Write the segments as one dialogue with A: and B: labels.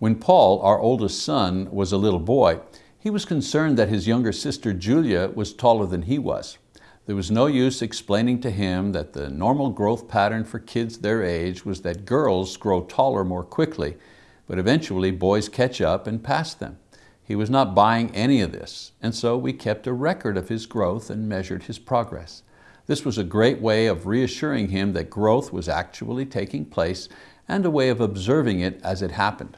A: When Paul, our oldest son, was a little boy, he was concerned that his younger sister Julia was taller than he was. There was no use explaining to him that the normal growth pattern for kids their age was that girls grow taller more quickly, but eventually boys catch up and pass them. He was not buying any of this, and so we kept a record of his growth and measured his progress. This was a great way of reassuring him that growth was actually taking place and a way of observing it as it happened.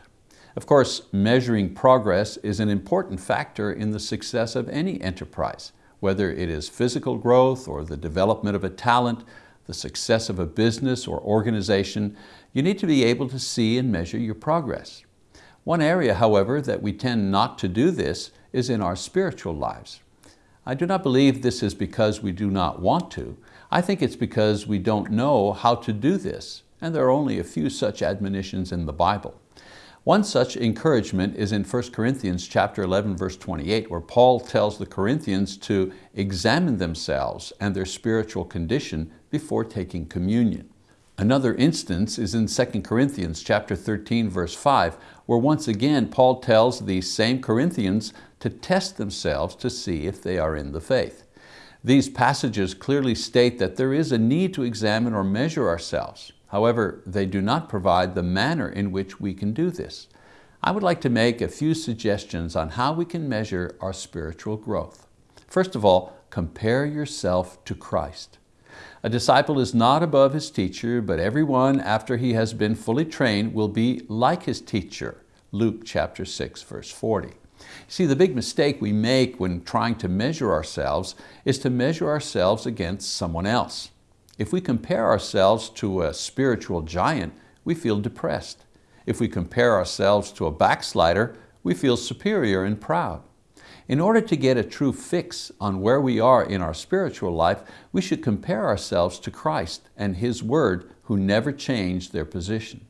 A: Of course, measuring progress is an important factor in the success of any enterprise, whether it is physical growth or the development of a talent, the success of a business or organization, you need to be able to see and measure your progress. One area, however, that we tend not to do this is in our spiritual lives. I do not believe this is because we do not want to. I think it's because we don't know how to do this, and there are only a few such admonitions in the Bible. One such encouragement is in 1 Corinthians chapter 11, verse 28, where Paul tells the Corinthians to examine themselves and their spiritual condition before taking communion. Another instance is in 2 Corinthians chapter 13, verse 5, where once again Paul tells these same Corinthians to test themselves to see if they are in the faith. These passages clearly state that there is a need to examine or measure ourselves. However, they do not provide the manner in which we can do this. I would like to make a few suggestions on how we can measure our spiritual growth. First of all, compare yourself to Christ. A disciple is not above his teacher, but everyone after he has been fully trained will be like his teacher. Luke chapter 6, verse 40. See, the big mistake we make when trying to measure ourselves is to measure ourselves against someone else. If we compare ourselves to a spiritual giant, we feel depressed. If we compare ourselves to a backslider, we feel superior and proud. In order to get a true fix on where we are in our spiritual life, we should compare ourselves to Christ and His Word who never changed their position.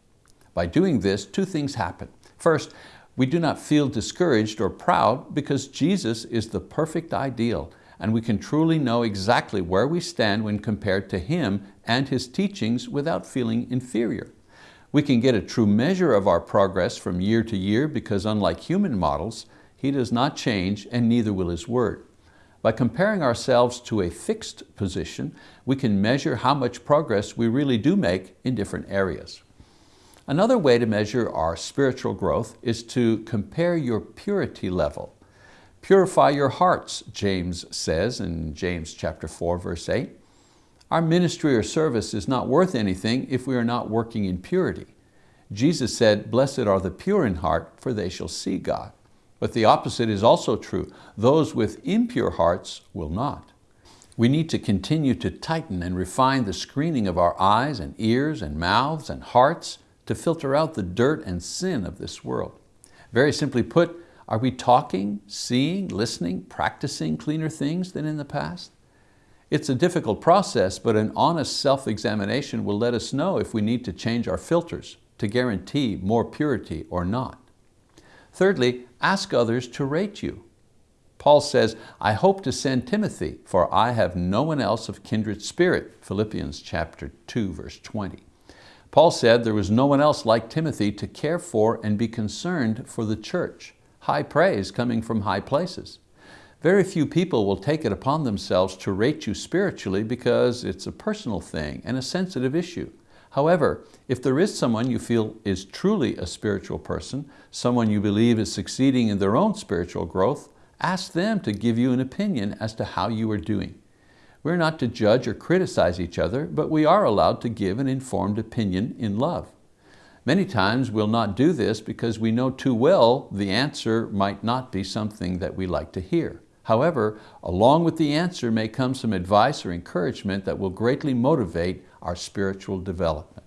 A: By doing this, two things happen. First, we do not feel discouraged or proud because Jesus is the perfect ideal and we can truly know exactly where we stand when compared to Him and His teachings without feeling inferior. We can get a true measure of our progress from year to year because unlike human models, He does not change and neither will His Word. By comparing ourselves to a fixed position, we can measure how much progress we really do make in different areas. Another way to measure our spiritual growth is to compare your purity level. Purify your hearts, James says in James chapter 4, verse 8. Our ministry or service is not worth anything if we are not working in purity. Jesus said, blessed are the pure in heart, for they shall see God. But the opposite is also true. Those with impure hearts will not. We need to continue to tighten and refine the screening of our eyes and ears and mouths and hearts to filter out the dirt and sin of this world. Very simply put, are we talking, seeing, listening, practicing cleaner things than in the past? It's a difficult process, but an honest self-examination will let us know if we need to change our filters to guarantee more purity or not. Thirdly, ask others to rate you. Paul says, I hope to send Timothy, for I have no one else of kindred spirit, Philippians chapter 2, verse 20. Paul said there was no one else like Timothy to care for and be concerned for the church high praise coming from high places. Very few people will take it upon themselves to rate you spiritually because it's a personal thing and a sensitive issue. However, if there is someone you feel is truly a spiritual person, someone you believe is succeeding in their own spiritual growth, ask them to give you an opinion as to how you are doing. We're not to judge or criticize each other, but we are allowed to give an informed opinion in love. Many times we'll not do this because we know too well the answer might not be something that we like to hear. However, along with the answer may come some advice or encouragement that will greatly motivate our spiritual development.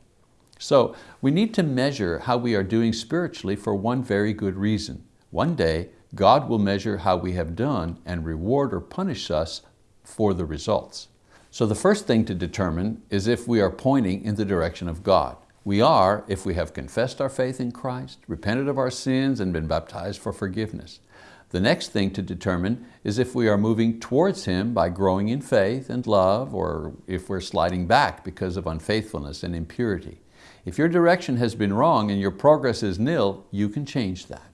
A: So we need to measure how we are doing spiritually for one very good reason. One day, God will measure how we have done and reward or punish us for the results. So the first thing to determine is if we are pointing in the direction of God. We are if we have confessed our faith in Christ, repented of our sins, and been baptized for forgiveness. The next thing to determine is if we are moving towards Him by growing in faith and love, or if we're sliding back because of unfaithfulness and impurity. If your direction has been wrong and your progress is nil, you can change that.